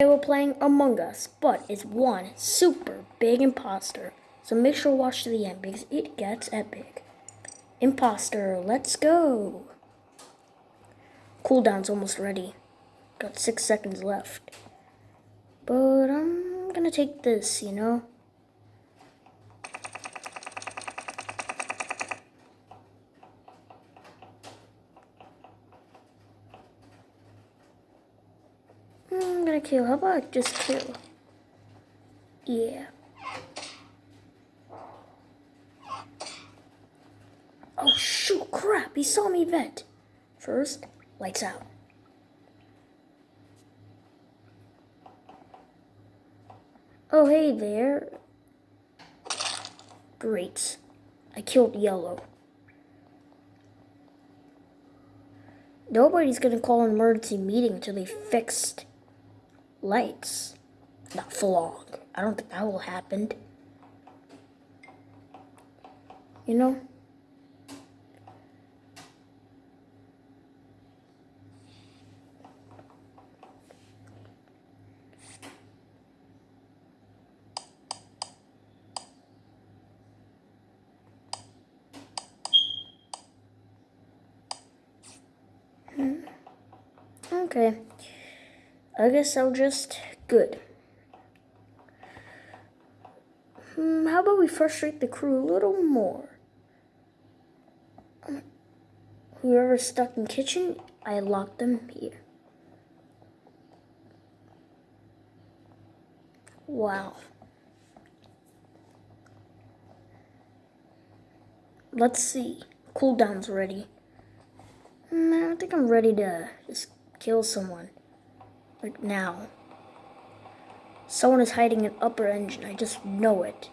Today we're playing Among Us, but it's one super big imposter. So make sure to watch to the end because it gets epic. Imposter, let's go. Cooldown's almost ready. Got six seconds left. But I'm gonna take this, you know? I'm kill. How about just kill? Yeah. Oh shoot, crap, he saw me vent. First, lights out. Oh hey there. Great. I killed yellow. Nobody's gonna call an emergency meeting until they fixed lights. Not for long. I don't think that will happen. You know? Hmm. Okay. I guess I'll just good. Hmm, how about we frustrate the crew a little more? Whoever's stuck in kitchen, I lock them here. Wow. Let's see. Cooldown's ready. Mm, I think I'm ready to just kill someone. Like now. Someone is hiding an upper engine. I just know it.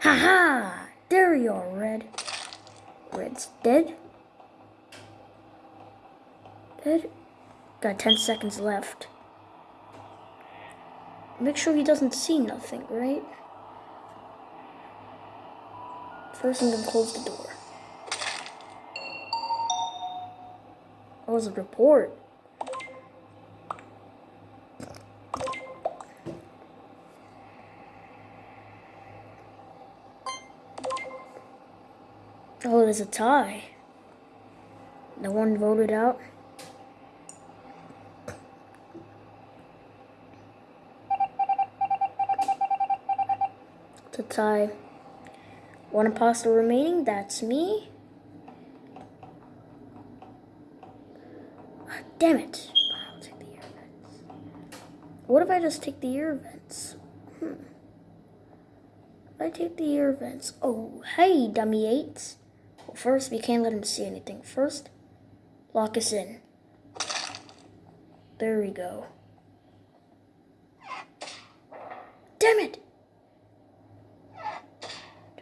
Ha ha! There you are, Red. Red's dead. Dead. Got 10 seconds left. Make sure he doesn't see nothing, right? First, I'm gonna close the door. That was a report. Oh, there's a tie. No one voted out. It's a tie. One imposter remaining, that's me. Ah, damn it. I'll take the. What if I just take the air vents? Hmm. I take the air vents. Oh, hey, dummy eights. First, we can't let him see anything. First, lock us in. There we go. Damn it!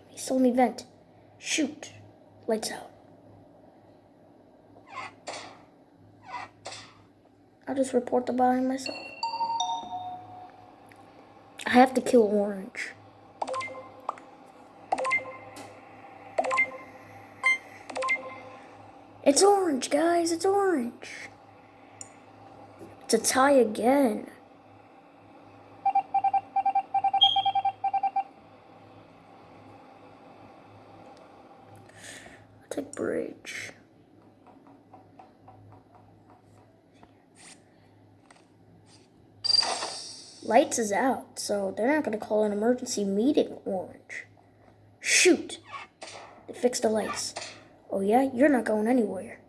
He saw me vent. Shoot. Lights out. I'll just report the body myself. I have to kill Orange. It's orange, guys. It's orange. It's a tie again. I'll take bridge. Lights is out, so they're not going to call an emergency meeting orange. Shoot! They fixed the lights. Oh yeah? You're not going anywhere.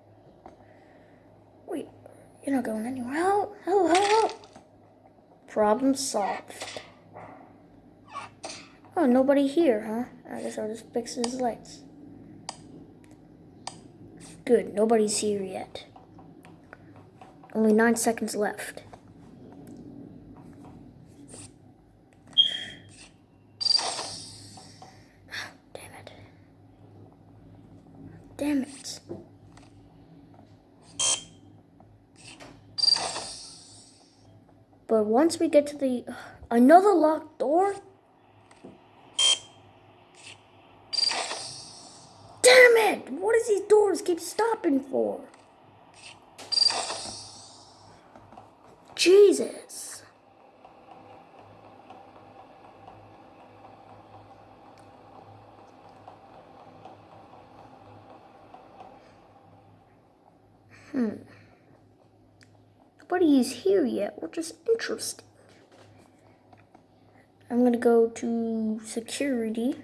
Wait, you're not going anywhere. Help, help, help. Problem solved. Oh, nobody here, huh? I guess I'll just fix his lights. Good, nobody's here yet. Only nine seconds left. Damn it. But once we get to the... Uh, another locked door? Damn it! What does these doors keep stopping for? Jesus. Hmm. Nobody is here yet, which is interesting. I'm gonna go to security.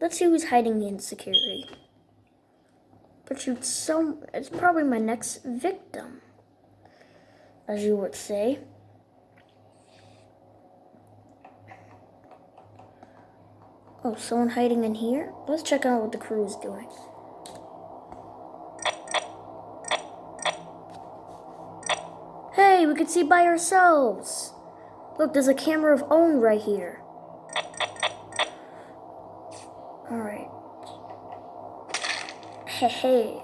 Let's see who's hiding in security. But shoot, so it's probably my next victim, as you would say. Oh, someone hiding in here? Let's check out what the crew is doing. Hey, we can see by ourselves. Look, there's a camera of own right here. Alright. Hey, hey.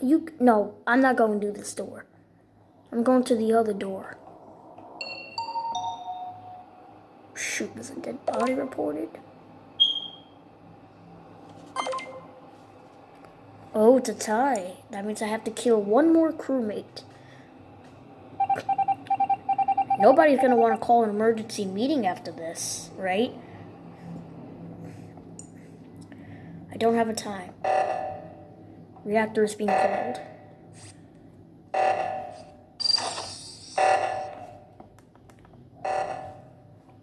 You, no, I'm not going to this door. I'm going to the other door. Shoot, there's a dead body reported. Oh, it's a tie. That means I have to kill one more crewmate. Nobody's gonna want to call an emergency meeting after this, right? I don't have a time. Reactor is being called.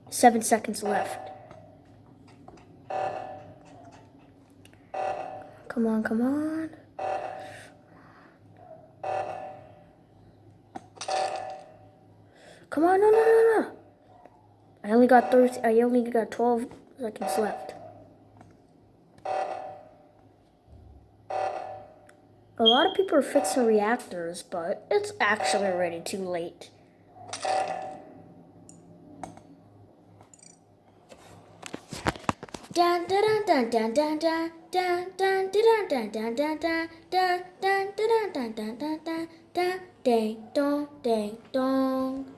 Seven seconds left. Come on, come on. Come on, no, no, no, no. I only got 30, I only got 12 seconds left. A lot of people are fixing reactors, but it's actually already too late. Dun dun dun dun dun dun dun dun dun dun dun dun dun dun dun dun dun dun dun dun dun ding dong ding dong